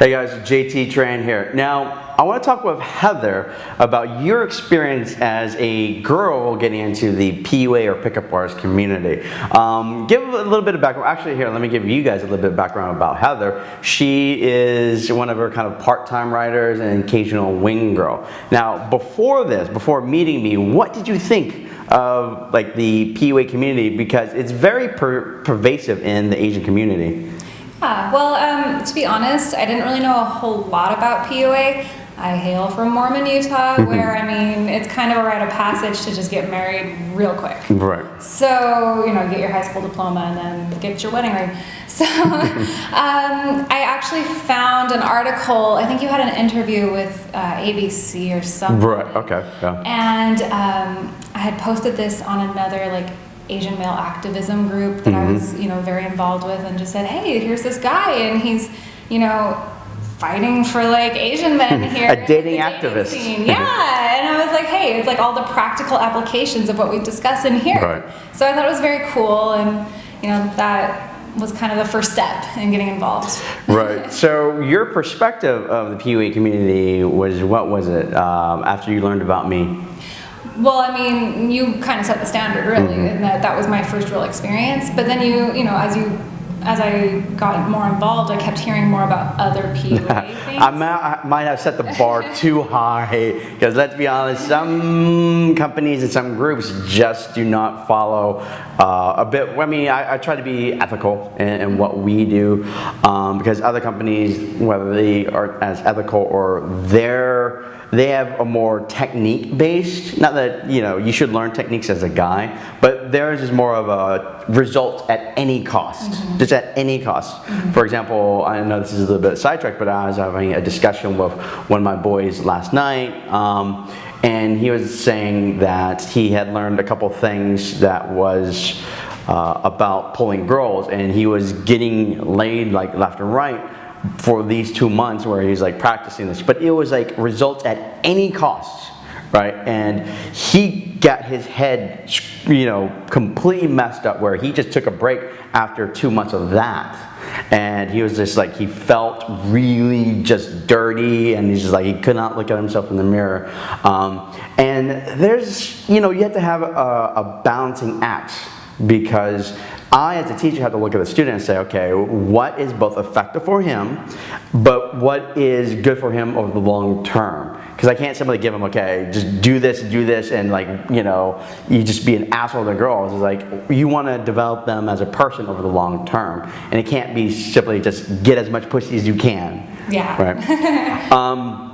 Hey guys, JT Tran here. Now, I want to talk with Heather about your experience as a girl getting into the PUA or pickup bars community. Um, give a little bit of background. Actually, here, let me give you guys a little bit of background about Heather. She is one of her kind of part-time writers and occasional wing girl. Now, before this, before meeting me, what did you think of like the PUA community? Because it's very per pervasive in the Asian community. Yeah, well, um, to be honest, I didn't really know a whole lot about PUA. I hail from Mormon, Utah, Mm-hmm. where I mean, it's kind of a rite of passage to just get married real quick. Right. So, you know, get your high school diploma and then get your wedding ring. So, um, I actually found an article, I think you had an interview with uh, ABC or something. Right, okay, yeah. And um, I had posted this on another like Asian male activism group that Mm-hmm. I was, you know, very involved with, and just said, "Hey, here's this guy, and he's, you know, fighting for like Asian men here." A in dating activist. scene." Yeah, and I was like, "Hey, it's like all the practical applications of what we discuss in here." Right. So I thought it was very cool, and you know, that was kind of the first step in getting involved. Right. So your perspective of the PUA community was what was it um, after you learned about me? Well, I mean, you kind of set the standard, really, Mm-hmm. and that that was my first real experience. But then you, you know, as you, as I got more involved, I kept hearing more about other PUA things. I might, I might have set the bar too high because let's be honest, some companies and some groups just do not follow uh, a bit. I mean, I, I try to be ethical in, in what we do um, because other companies, whether they are as ethical or they're they have a more technique based not that you know you should learn techniques as a guy but theirs is more of a result at any cost just at any cost. For example i know this is a little bit sidetracked but i was having a discussion with one of my boys last night um, and he was saying that he had learned a couple things that was uh, about pulling girls and he was getting laid like left and right for these two months where he's like practicing this. But it was like results at any cost right? And he got his head you know completely messed up where he just took a break after two months of that. And he was just like he felt really just dirty and he's just like he could not look at himself in the mirror. Um, and there's you know you have to have a, a balancing act because I, as a teacher, have to look at the student and say, okay, what is both effective for him, but what is good for him over the long term? Because I can't simply give him, okay, just do this, do this, and like, you know, you just be an asshole to girls. It's like, you want to develop them as a person over the long term. And it can't be simply just get as much pussy as you can. Yeah. Right. um,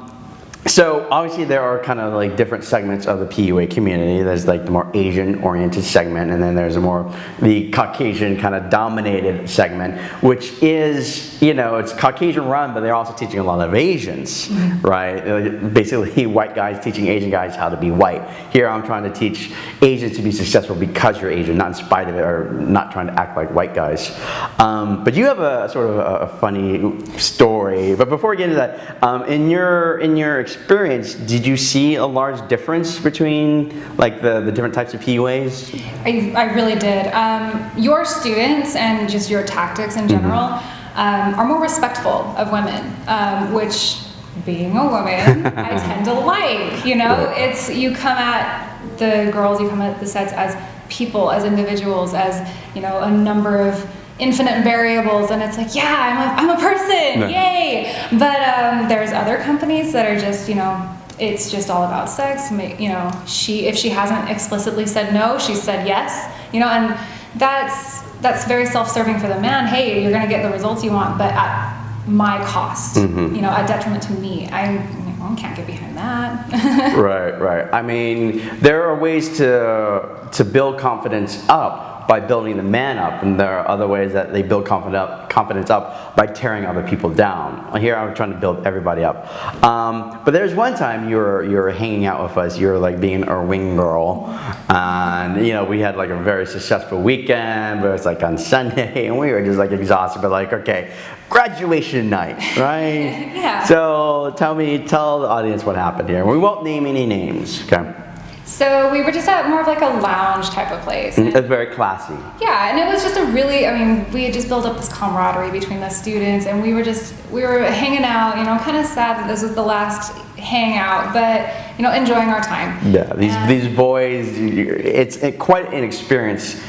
so obviously there are kind of like different segments of the PUA community. There's like the more Asian oriented segment and then there's a more the Caucasian kind of dominated segment, which is, you know, it's Caucasian run, but they're also teaching a lot of Asians, right? Uh, Basically white guys teaching Asian guys how to be white. Here I'm trying to teach Asians to be successful because you're Asian, not in spite of it or not trying to act like white guys. Um, but you have a sort of a, a funny story. But before we get into that, um, in your in your experience, did you see a large difference between like the, the different types of PUAs? I, I really did. Um, your students and just your tactics in general um, are more respectful of women, um, which, being a woman, I tend to like. You know, Right. it's you come at the girls, you come at the sets as people, as individuals, as you know, a number of infinite variables, and it's like, yeah, I'm a, I'm a person, Yeah. yay! But um, there's other companies that are just, you know. It's just all about sex. You know, she if she hasn't explicitly said no, she said yes. You know, and that's that's very self-serving for the man. Hey, you're gonna get the results you want, but at my cost. You know, at detriment to me. I, you know, can't get behind that. right, right. I mean, there are ways to to build confidence up by building the man up, and there are other ways that they build confidence up, by tearing other people down. Here, I'm trying to build everybody up. Um, but there's one time you were you were hanging out with us. You were like being our wing girl, and you know we had like a very successful weekend. But it was like on Sunday, and we were just like exhausted. But like, okay, graduation night, right? Yeah. So tell me, tell the audience what happened here. We won't name any names, okay? So we were just at more of like a lounge type of place. And- It's very classy. yeah, and it was just a really, I mean, we had just built up this camaraderie between the students, and we were just, we were hanging out, you know, kind of sad that this was the last hangout, but, you know, enjoying our time. Yeah, these And- these boys, it's quite an experience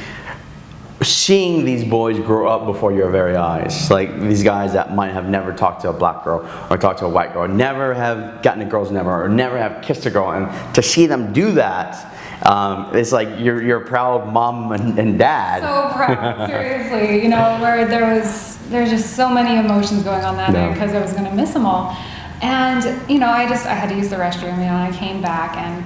seeing these boys grow up before your very eyes. Like these guys that might have never talked to a black girl or talked to a white girl, never have gotten a girl's number or never have kissed a girl, and to see them do that, um, it's like you're you're a proud mom and, and dad. So proud, seriously, you know, where there was, there's just so many emotions going on that Yeah. night because I was gonna miss them all. And, you know, I just, I had to use the restroom, you know, and I came back and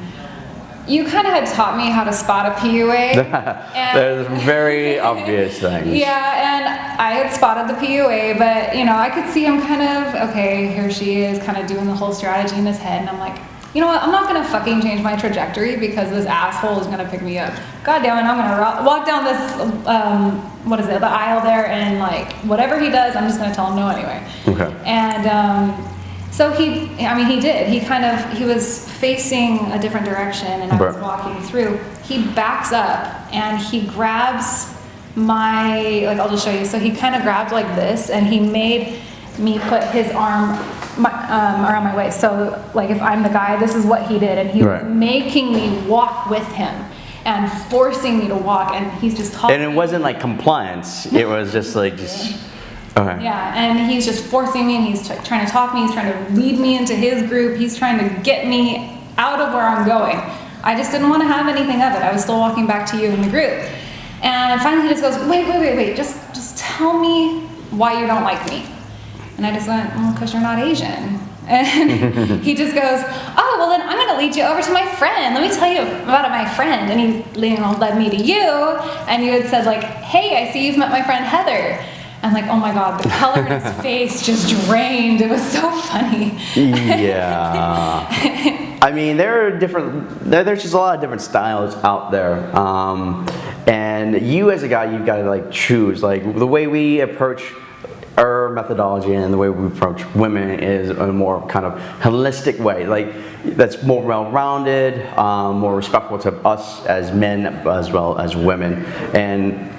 you kind of had taught me how to spot a PUA. and- There's very obvious things. Yeah, and I had spotted the PUA, but you know, I could see him kind of, okay, here she is, kind of doing the whole strategy in his head, and I'm like, you know what, I'm not gonna fucking change my trajectory because this asshole is gonna pick me up. God damn it, I'm gonna walk down this, um, what is it, the aisle there, and like, whatever he does, I'm just gonna tell him no anyway. Okay. And um, so he, I mean, he did. He kind of, he was facing a different direction, and I was walking through. He backs up and he grabs my, like, I'll just show you. So he kind of grabbed like this, and he made me put his arm my, um, around my waist. So, like, if I'm the guy, this is what he did, and he Right. was making me walk with him and forcing me to walk, and he's just talking. And it wasn't like compliance. It was just like just. Okay. Yeah, and he's just forcing me, and he's trying to talk me. He's trying to lead me into his group. He's trying to get me out of where I'm going. I just didn't want to have anything of it. I was still walking back to you in the group, and finally he just goes, "Wait, wait, wait, wait! Just, just tell me why you don't like me." And I just went, "Well, because you're not Asian." And he just goes, "Oh, well then I'm going to lead you over to my friend. Let me tell you about my friend." And he, you know, led me to you, and you had said like, "Hey, I see you've met my friend Heather." I'm like, oh my god, the color in his face just drained. It was so funny. Yeah. I mean, there are different. There, there's just a lot of different styles out there, um, and you as a guy, you've got to like choose. Like the way we approach our methodology and the way we approach women is a more kind of holistic way. Like that's more well-rounded, um, more respectful to us as men as well as women, and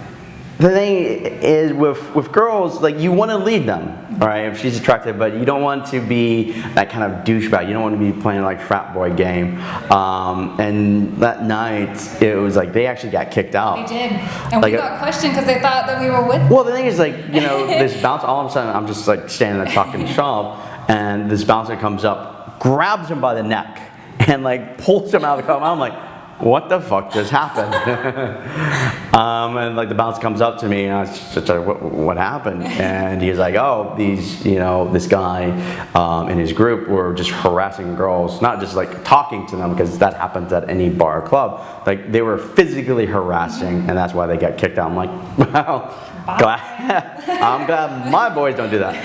the thing is with with girls like you want to lead them right if she's attractive but you don't want to be that kind of douchebag you don't want to be playing like frat boy game um, and that night it was like they actually got kicked out They did. And Like we got questioned because they thought that we were with well, the thing is, like, you know, this bouncer, all of a sudden, I'm just like standing there talking to shop, and this bouncer comes up, grabs him by the neck, and like pulls him out of the car. I'm like, what the fuck just happened? um, and like the bouncer comes up to me, and I was just like, what, what happened? And he's like, oh, these, you know, this guy um, and his group were just harassing girls, not just like talking to them, because that happens at any bar or club. Like they were physically harassing, and that's why they got kicked out. I'm like, wow. Glad, I'm glad my boys don't do that.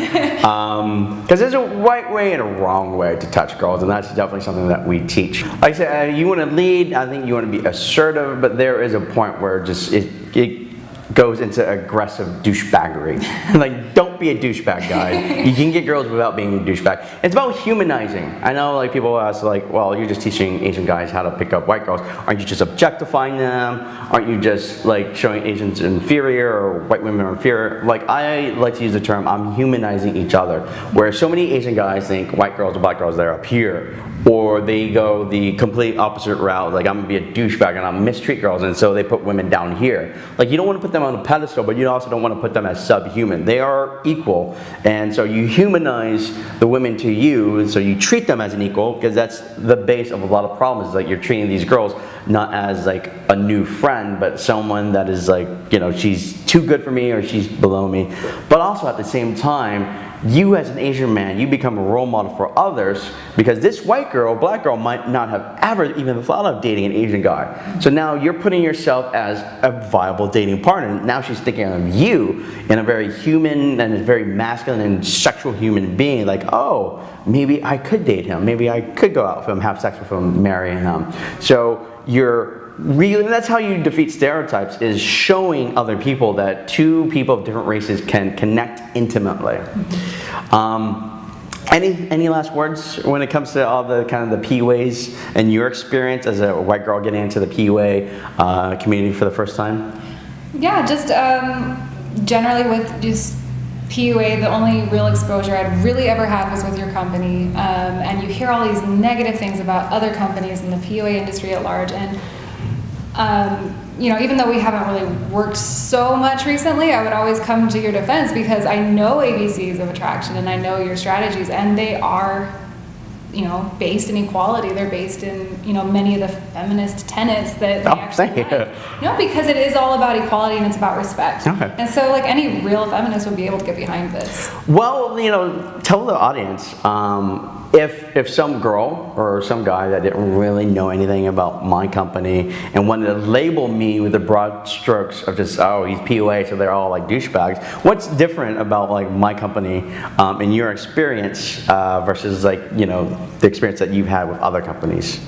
Because there's a right way and a wrong way to touch girls, and that's definitely something that we teach. Like I said, uh, you want to lead, I think you want to be assertive, but there is a point where just it, it goes into aggressive douchebaggery. like, don't be a douchebag, guy. you can get girls without being a douchebag. It's about humanizing. I know, like people ask, like, well, you're just teaching Asian guys how to pick up white girls. Aren't you just objectifying them? Aren't you just like showing Asians inferior or white women are inferior? Like, I like to use the term, I'm humanizing each other. Where so many Asian guys think white girls or black girls, they're up here. Or they go the complete opposite route, like I'm gonna be a douchebag and I'm mistreat girls, and so they put women down here. Like you don't want to put them on a pedestal, but you also don't want to put them as subhuman. They are equal, and so you humanize the women to you, and so you treat them as an equal, because that's the base of a lot of problems. Like you're treating these girls not as like a new friend, but someone that is like you know she's too good for me or she's below me. But also at the same time, you as an Asian man, you become a role model for others because this white girl, black girl might not have ever even thought of dating an Asian guy. So now you're putting yourself as a viable dating partner. Now she's thinking of you in a very human and a very masculine and sexual human being, like, oh, maybe I could date him. Maybe I could go out with him, have sex with him, marry him. So you're really that's how you defeat stereotypes is showing other people that two people of different races can connect intimately um, Any any last words when it comes to all the kind of the PUAs and your experience as a white girl getting into the PUA uh, community for the first time? Yeah, just um, generally with just PUA, the only real exposure I'd really ever had was with your company. Um, and you hear all these negative things about other companies in the PUA industry at large. And, um, you know, even though we haven't really worked so much recently, I would always come to your defense because I know ABCs of attraction and I know your strategies, and they are you know, based in equality. They're based in, you know, many of the feminist tenets that they Oh, actually thank you. know, because it is all about equality and it's about respect. Okay. And so, like, any real feminist would be able to get behind this. Well, you know, tell the audience um, if if some girl or some guy that didn't really know anything about my company and wanted to label me with the broad strokes of just oh he's PUA so they're all like douchebags. What's different about like my company um, in your experience uh, versus like you know the experience that you've had with other companies?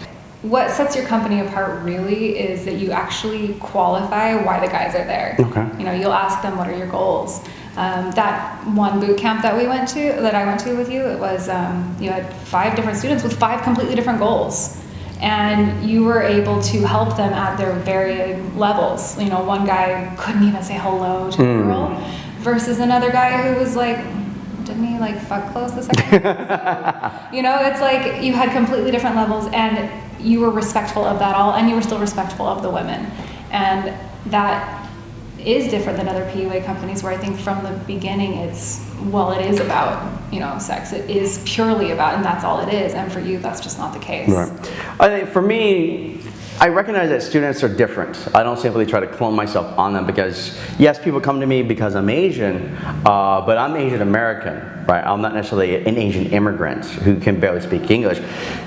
What sets your company apart really is that you actually qualify why the guys are there. Okay. You know, you'll ask them what are your goals. Um, that one boot camp that we went to, that I went to with you, it was um, you had five different students with five completely different goals, and you were able to help them at their varying levels. You know, one guy couldn't even say hello to a girl, versus another guy who was like, didn't he like fuck close the second? So, you know, it's like you had completely different levels, and you were respectful of that all, and you were still respectful of the women, and that is different than other PUA companies where I think from the beginning it's well it is about you know sex. It is purely about and that's all it is. And for you that's just not the case. Right. I think for me, I recognize that students are different. I don't simply try to clone myself on them because, yes, people come to me because I'm Asian, uh, but I'm Asian American, right? I'm not necessarily an Asian immigrant who can barely speak English.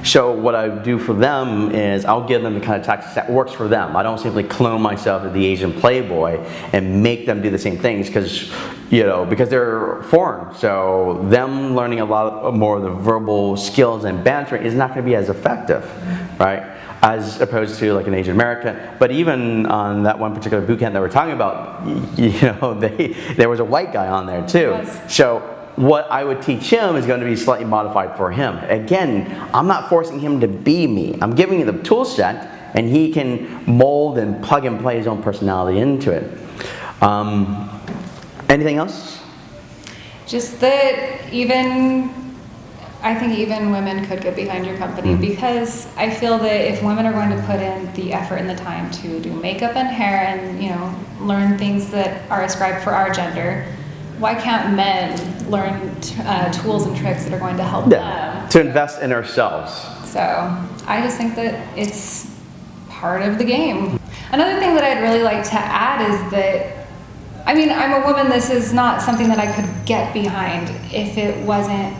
So what I do for them is I'll give them the kind of tactics that works for them. I don't simply clone myself as the Asian playboy and make them do the same things because, you know, because they're foreign. So them learning a lot more of the verbal skills and bantering is not going to be as effective, right? As opposed to like an Asian American. But even on that one particular boot camp that we're talking about, you know, they, there was a white guy on there too. Yes. So what I would teach him is going to be slightly modified for him. Again, I'm not forcing him to be me. I'm giving him the tool set and he can mold and plug and play his own personality into it. Um, anything else? just that even I think even women could get behind your company because I feel that if women are going to put in the effort and the time to do makeup and hair and you know learn things that are ascribed for our gender, why can't men learn t- uh, tools and tricks that are going to help Yeah. them? To invest in ourselves. So I just think that it's part of the game. Another thing that I'd really like to add is that I mean, I'm a woman. This is not something that I could get behind if it wasn't.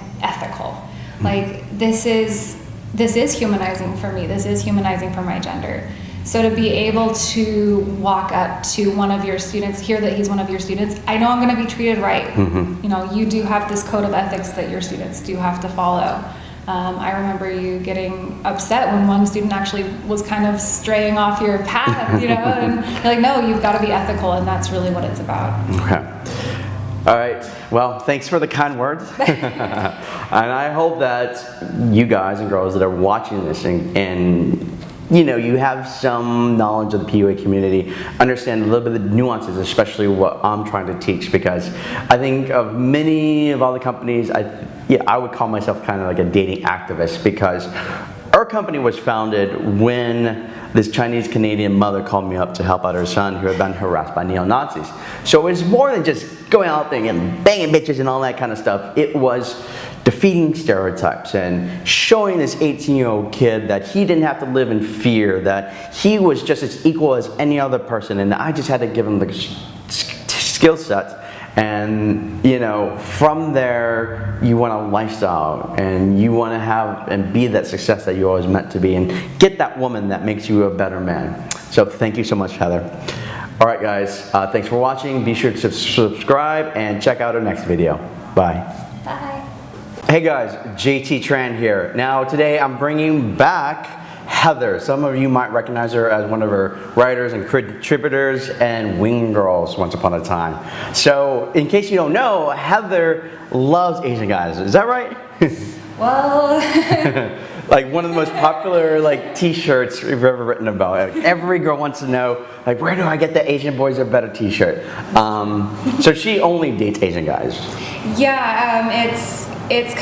Like this is this is humanizing for me. This is humanizing for my gender. So to be able to walk up to one of your students, hear that he's one of your students, I know I'm going to be treated right. You know, you do have this code of ethics that your students do have to follow. Um, I remember you getting upset when one student actually was kind of straying off your path, you know, and you're like, no, you've got to be ethical, and that's really what it's about. Okay. All right. Well, thanks for the kind words. and I hope that you guys and girls that are watching this and, and you know, you have some knowledge of the PUA community, understand a little bit of the nuances, especially what I'm trying to teach, because I think of many of all the companies, I, yeah, I would call myself kind of like a dating activist because our company was founded when this Chinese Canadian mother called me up to help out her son who had been harassed by neo Nazis. So it was more than just going out there and banging bitches and all that kind of stuff. It was defeating stereotypes and showing this 18 year old kid that he didn't have to live in fear, that he was just as equal as any other person, and I just had to give him the skill set and you know from there you want a lifestyle and you want to have and be that success that you always meant to be and get that woman that makes you a better man. So thank you so much heather. All right guys uh, thanks for watching. Be sure to subscribe and check out our next video. Bye. Bye. Hey guys, JT Tran here. Now today I'm bringing back Heather. Some of you might recognize her as one of her writers and contributors and Wing Girls once upon a time. So, in case you don't know, Heather loves Asian guys. Is that right? Well, like one of the most popular like t-shirts we've ever written about. Like, every girl wants to know like where do I get the Asian boys are better t-shirt? Um, so she only dates Asian guys. yeah, um, it's it's